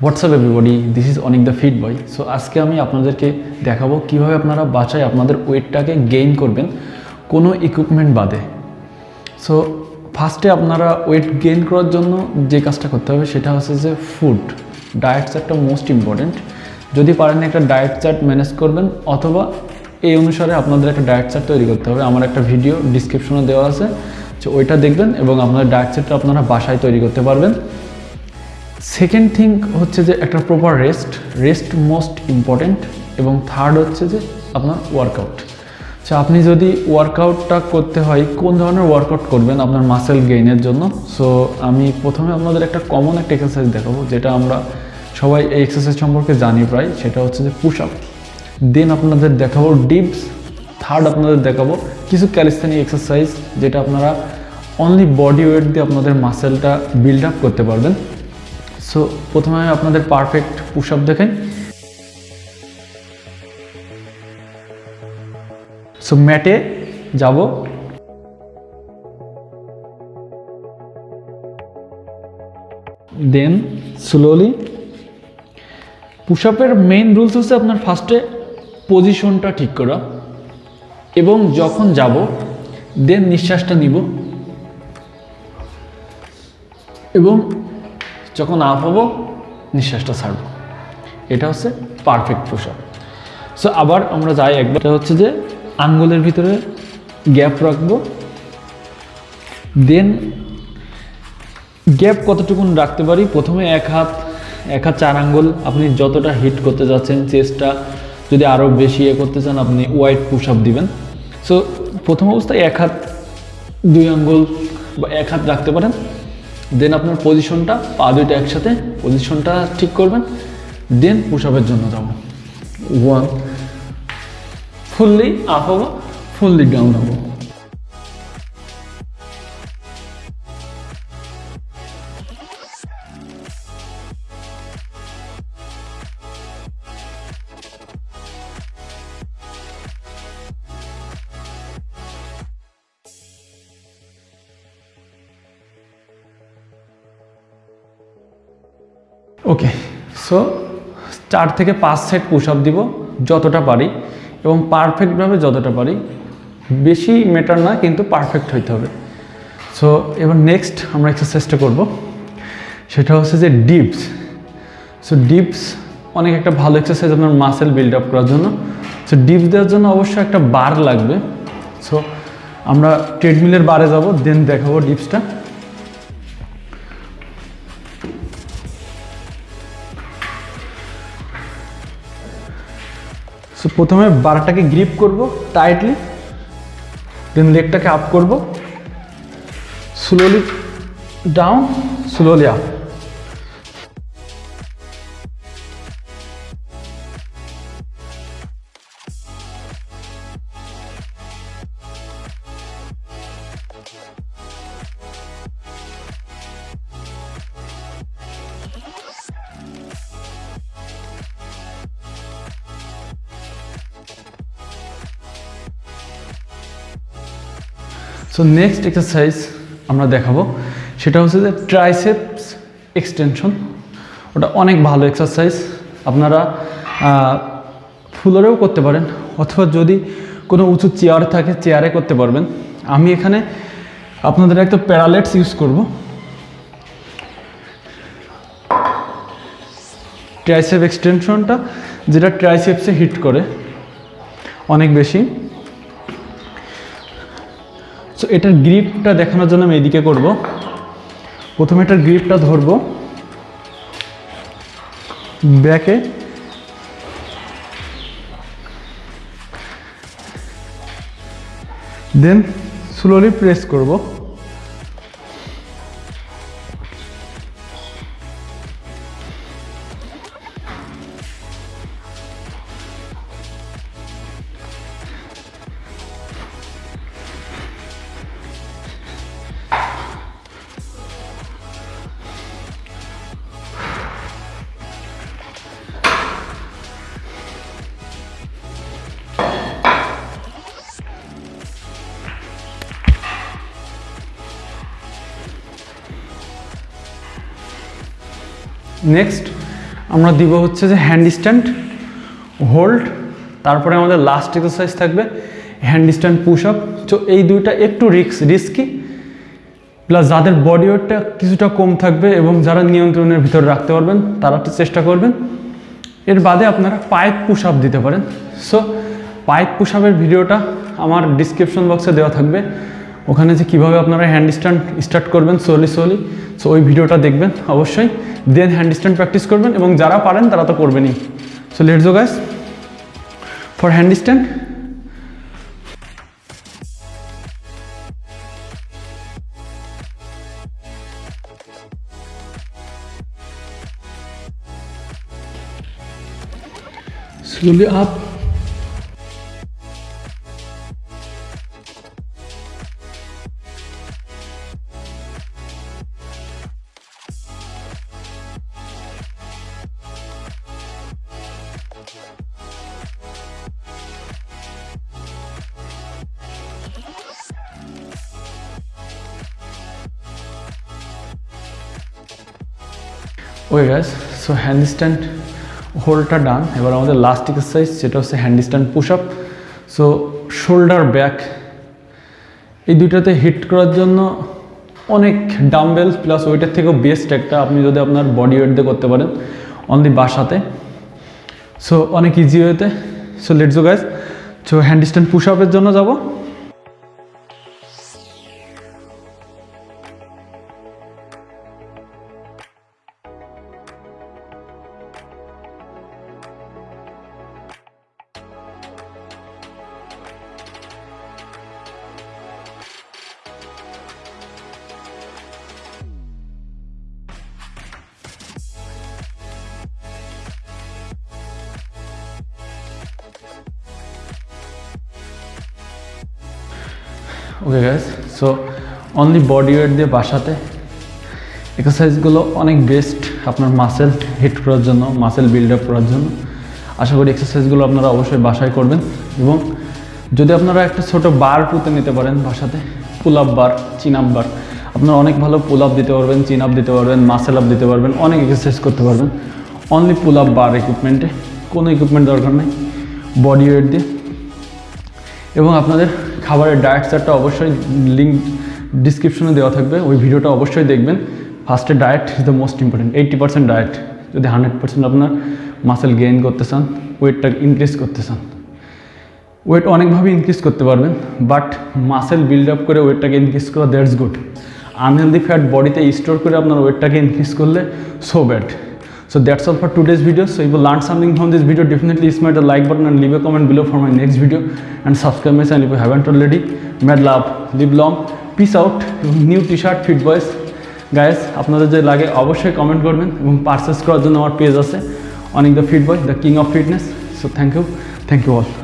What's up everybody this is Anek the fit boy so আজকে আমি আপনাদেরকে দেখাবো কীভাবে আপনারা বাসায় আপনাদের ওয়েটটাকে গেইন করবেন কোনো ইকুইপমেন্ট বাদে। সো ফার্স্টে আপনারা ওয়েট গেইন করার জন্য যে কাজটা করতে হবে সেটা হচ্ছে যে ফুড ডায়েট চার্টটা মোস্ট ইম্পর্ট্যান্ট যদি পারেন একটা ডায়েট চার্ট ম্যানেজ করবেন, অথবা এই অনুসারে আপনাদের একটা ডায়েট চার্ট তৈরি করতে হবে। আমার একটা ভিডিও ডিসক্রিপশনে দেওয়া আছে। যে ওইটা দেখবেন এবং আপনার ডায়েট চার্টটা আপনারা বাসায় তৈরি করতে পারবেন। সেকেন্ড থিং হচ্ছে যে একটা proper rest rest most important এবং থার্ড হচ্ছে যে আপনার ওয়ার্কআউট আচ্ছা আপনি যদি ওয়ার্কআউটটা করতে হয়, কোন ধরনের ওয়ার্কআউট করবেন আপনার মাসেল গেইনের জন্য? সো আমি প্রথমে আপনাদের একটা কমন একটা এক্সারসাইজ দেখাবো, যেটা আমরা সবাই এই এক্সারসাইজ সম্পর্কে জানি প্রায়, সেটা হচ্ছে যে পুশ আপ দেন আপনাদের দেখাবো ডিপস থার্ড আপনাদের দেখাবো কিছু ক্যালিস্থানিক এক্সারসাইজ যেটা আপনারা অনলি বডি ওয়েট দিয়ে আপনাদের মাসেলটা বিল্ড আপ করতে পারবেন। সো প্রথমে আপনাদের পারফেক্ট পুশ আপ দেখেন সো ম্যাটে যাব। দেন স্লোলি পুশ আপের মেইন রুলস হচ্ছে আপনার ফার্স্টে পজিশনটা ঠিক করা এবং যখন যাব দেন নিঃশ্বাসটা নিব। এবং যখন আপ হব নিঃশ্বাসটা ছাড়বো। এটা হচ্ছে পারফেক্ট পুশ আপ সো আবার আমরা যাই একবার। হচ্ছে যে আঙ্গুলের ভিতরে গ্যাপ রাখব। দেন গ্যাপ কতটুকুন রাখতে পারি? প্রথমে এক হাত এক হাত চার আঙ্গুল। আপনি যতটা হিট করতে যাচ্ছেন চেস্টটা যদি আরও বেশি ইয়ে করতে চান, আপনি ওয়াইড পুশ আপ দিবেন। সো প্রথম অবস্থায় এক হাত, দুই আঙ্গুল বা এক হাত রাখতে পারেন। দেন আপনার পজিশনটা পা দুইটা একসাথে পজিশনটা ঠিক করবেন। দেন পুশ আপের জন্য যাব। ওয়ান ফুললি আপ হব ফুললি ডাউন হব। ওকে সো চার থেকে পাঁচ সেট পুশ আপ দিব যতটা পারি এবং পারফেক্টভাবে যতটা পারি। বেশি মেটার না, কিন্তু পারফেক্ট হইতে হবে। সো এবার নেক্সট আমরা এক্সারসাইজটা করব। সেটা হচ্ছে যে ডিপস সো ডিপস অনেক একটা ভালো এক্সারসাইজ আপনার মাসেল বিল্ড আপ করার জন্য। সো ডিপস দেওয়ার জন্য অবশ্যই একটা বার লাগবে। সো আমরা ট্রেডমিলের বারে যাব দেন দেখাবো ডিপসটা সো প্রথমে বারটাকে গ্রিপ করব টাইটলি দেন লেগটাকে আপ করব। Slowly down slowly up so next exercise আমরা দেখাবো। সেটা হচ্ছে যে ট্রাইসেপস এক্সটেনশন ওটা অনেক ভালো এক্সারসাইজ আপনারা ফুলরেও করতে পারেন, অথবা যদি কোনো উঁচু চেয়ার থাকে চেয়ারে করতে পারবেন। আমি এখানে আপনাদের একটা প্যারালেটস ইউজ করব। ট্রাইসেপ এক্সটেনশনটা যেটা ট্রাইসেপসে হিট করে, অনেক বেশি। এটার গ্রিপটা দেখানোর জন্য আমি এদিকে করব। প্রথমে এটার গ্রিপটা ধরব। ব্যাকে দেন স্লোলি প্রেস করব। নেক্সট আমরা দিব হচ্ছে যে হ্যান্ড স্ট্যান্ড হোল্ড তারপরে আমাদের লাস্ট এক্সারসাইজ থাকবে হ্যান্ড স্ট্যান্ড পুশ আপ তো এই দুইটা একটু রিস্ক রিস্কি প্লাস যাদের বডি ওয়েটটা কিছুটা কম থাকবে এবং যারা নিয়ন্ত্রণের ভিতরে রাখতে পারবেন, তারা একটু চেষ্টা করবেন। এর বাদে আপনারা পাইপ পুশ আপ দিতে পারেন। সো পাইপ পুশ আপের ভিডিওটা আমার ডিসক্রিপশন বক্সে দেওয়া থাকবে। ওখানে যে কীভাবে আপনারা হ্যান্ড স্ট্যান্ড স্টার্ট করবেন সোলি সোলি সো ওই ভিডিওটা দেখবেন অবশ্যই। দেন হ্যান্ড স্ট্যান্ড প্র্যাকটিস করবেন এবং যারা পারেন তারা তো করবেনই। So let's go guys for hand stand slowly up. Okay guys so hand stand হোলটা done, এবার আমাদের লাস্ট এক্সারসাইজ সেটা হচ্ছে hand stand push up so shoulder back এই দুইটাতে হিট করার জন্য অনেক ডাম্বেল প্লাস ওইটার থেকেও বেস্ট একটা আপনি যদি আপনার বডি ওয়েট দিয়ে করতে পারেন অনলি বাসাতে। সো অনেক ইজি ওয়েতে so let's go so hand stand push আপের জন্য যাব। Okay guys so only body weight দিয়ে বাসাতে এক্সারসাইজগুলো অনেক বেস্ট আপনার মাসেল হিট করার জন্য মাসেল বিল্ড আপ করার জন্য। আশা করি এক্সারসাইজগুলো আপনারা অবশ্যই বাসায় করবেন। এবং যদি আপনারা একটা ছোট বার পুঁতে নিতে পারেন বাসাতে পুল আপ বার চিন আপ বার আপনারা অনেক ভালো পুল আপ দিতে পারবেন চিন আপ দিতে পারবেন মাসেল আপ দিতে পারবেন, অনেক এক্সারসাইজ করতে পারবেন। অনলি পুল আপ বার ইকুইপমেন্টে কোনো ইকুইপমেন্ট দরকার নেই বডি ওয়েট দিয়ে। এবং আপনাদের খাবারের ডায়েট চার্টটা অবশ্যই লিঙ্ক ডিসক্রিপশনে দেওয়া থাকবে। ওই ভিডিওটা অবশ্যই দেখবেন। ফার্স্টে diet is the most important eighty percent diet যদি হান্ড্রেড পার্সেন্ট আপনার মাসেল গেইন করতে চান ওয়েটটা ইনক্রিজ করতে চান। ওয়েট অনেকভাবে ইনক্রিজ করতে পারবেন। বাট মাসেল বিল্ড আপ করে ওয়েটটাকে ইনক্রিজ করা দ্যাটস গুড আনহেলদি ফ্যাট বডিতে স্টোর করে আপনার ওয়েটটাকে ইনক্রিজ করলে so bad So that's all for today's video. So if you learned something from this video, definitely smash the like button and leave a comment below for my next video. And subscribe my channel if you haven't already. Mad love, live long, peace out. new t-shirt, fit boys. Guys আপনাদের যে লাগে অবশ্যই comment করবেন এবং purchase করার জন্য আমার page আছে অনেক the fit boy the king of fitness so thank you thank you all